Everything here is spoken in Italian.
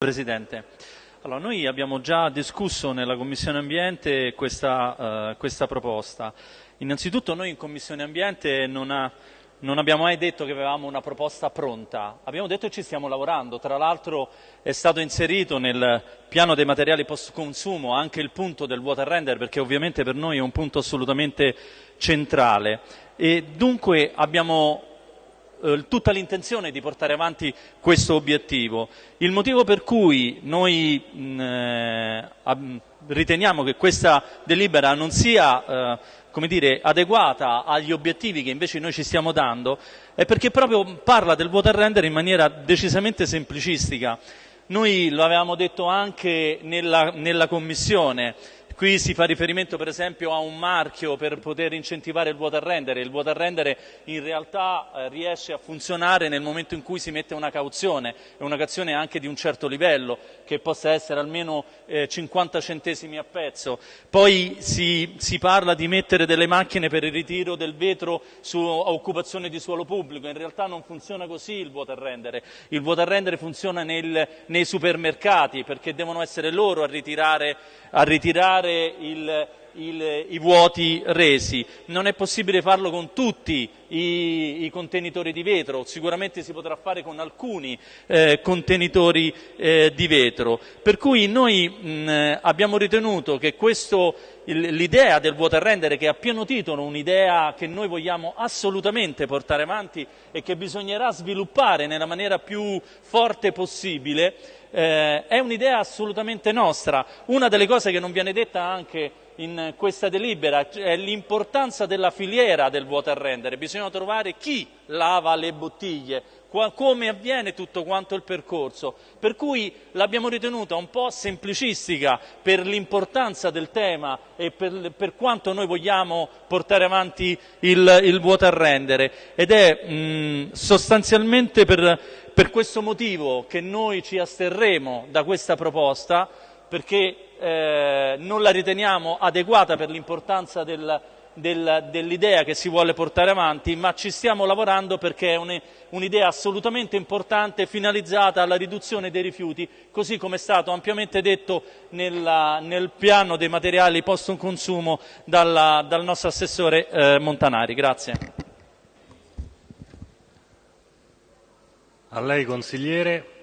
Presidente, allora, noi abbiamo già discusso nella Commissione Ambiente questa, uh, questa proposta. Innanzitutto noi in Commissione Ambiente non, ha, non, abbiamo mai detto che avevamo una proposta pronta, abbiamo detto che ci stiamo lavorando, tra l'altro è stato inserito nel piano dei materiali post consumo anche il punto del water render perché ovviamente per noi è un punto assolutamente centrale. E dunque abbiamo eh, tutta l'intenzione di portare avanti questo obiettivo. Il motivo per cui noi mh, eh, riteniamo che questa delibera non sia eh, come dire, adeguata agli obiettivi che invece noi ci stiamo dando è perché proprio parla del water render in maniera decisamente semplicistica. Noi lo avevamo detto anche nella, nella Commissione, Qui si fa riferimento per esempio a un marchio per poter incentivare il water render. Il water render in realtà eh, riesce a funzionare nel momento in cui si mette una cauzione, una cauzione anche di un certo livello, che possa essere almeno eh, 50 centesimi a pezzo. Poi si, si, parla di mettere delle macchine per il ritiro del vetro su occupazione di suolo pubblico. In realtà non funziona così il water render. Il water render funziona nel, nei supermercati perché devono essere loro a ritirare, a ritirare il, il, i vuoti resi. Non è possibile farlo con tutti i, i, contenitori di vetro, sicuramente si potrà fare con alcuni eh, contenitori eh, di vetro. Per cui noi mh, abbiamo ritenuto che questo, l'idea del water render, che a pieno titolo un'idea che noi vogliamo assolutamente portare avanti e che bisognerà sviluppare nella maniera più forte possibile, eh, è un'idea assolutamente nostra. Una delle cose che non viene detta anche in questa delibera è l'importanza della filiera del water render. Bisogna trovare chi lava le bottiglie, come avviene tutto quanto il percorso. Per cui l'abbiamo ritenuta un po' semplicistica per l'importanza del tema e per, per, quanto noi vogliamo portare avanti il, il water render ed è mh, sostanzialmente per, per questo motivo che noi ci asterremo da questa proposta perché eh, non la riteniamo adeguata per l'importanza del, del, dell'idea che si vuole portare avanti, ma ci stiamo lavorando perché è un'idea assolutamente importante finalizzata alla riduzione dei rifiuti, così come è stato ampiamente detto nella, nel piano dei materiali post consumo dalla, dal nostro assessore eh, Montanari. Grazie. A lei consigliere.